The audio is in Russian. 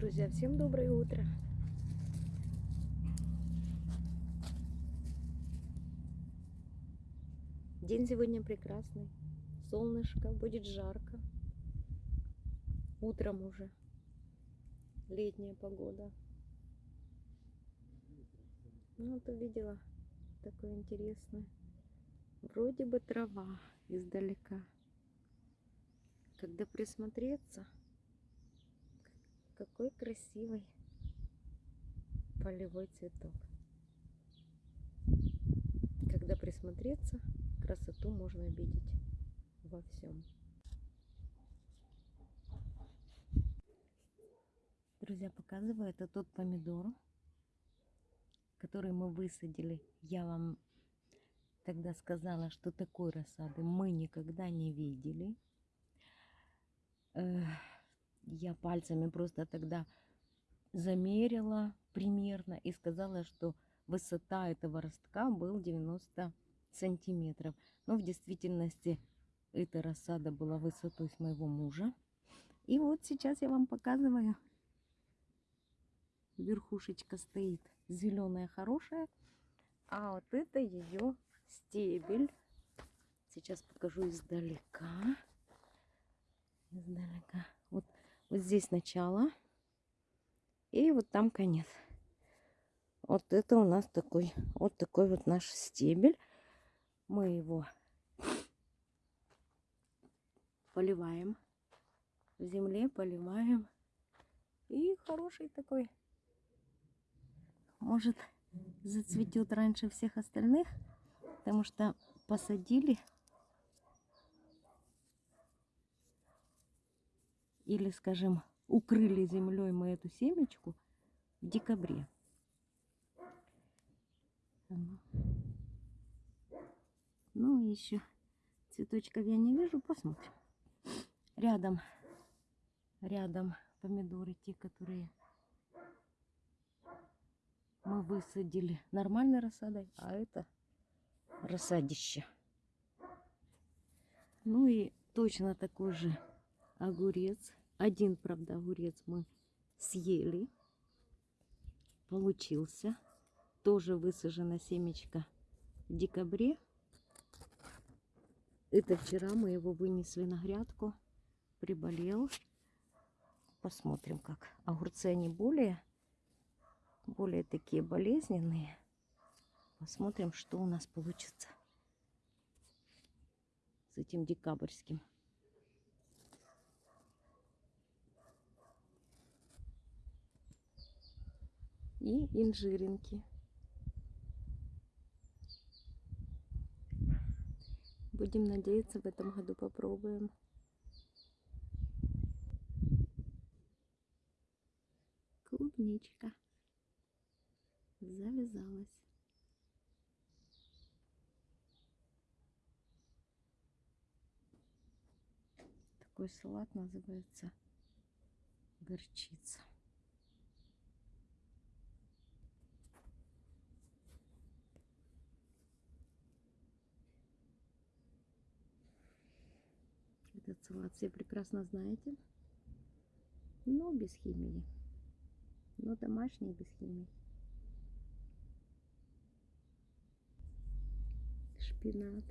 Друзья, всем доброе утро. День сегодня прекрасный. Солнышко, будет жарко. Утром уже. Летняя погода. Ну, вот увидела такое интересное. Вроде бы трава издалека. Когда присмотреться, какой красивый полевой цветок. Когда присмотреться, красоту можно видеть во всем. Друзья, показываю, это тот помидор, который мы высадили. Я вам тогда сказала, что такой рассады мы никогда не видели. Я пальцами просто тогда замерила примерно и сказала, что высота этого ростка был 90 сантиметров. Но в действительности эта рассада была высотой с моего мужа. И вот сейчас я вам показываю. Верхушечка стоит зеленая, хорошая. А вот это ее стебель. Сейчас покажу издалека. Издалека. Вот, вот здесь начало. И вот там конец. Вот это у нас такой, вот такой вот наш стебель. Мы его поливаем в земле, поливаем. И хороший такой. Может, зацветет раньше всех остальных, потому что посадили или, скажем, укрыли землей мы эту семечку в декабре. Ну, еще цветочков я не вижу, посмотрим. Рядом, рядом помидоры, те, которые мы высадили нормальной рассадой, а это рассадище. Ну и точно такой же огурец. Один, правда, огурец мы съели. Получился. Тоже высажена семечка в декабре. Это вчера мы его вынесли на грядку. Приболел. Посмотрим, как. Огурцы они более, более такие болезненные. Посмотрим, что у нас получится с этим декабрьским. И инжиринки. Будем надеяться, в этом году попробуем. Клубничка завязалась. Такой салат называется горчица. Этот салат все прекрасно знаете. Но без химии. Но домашний без химии. Шпинат.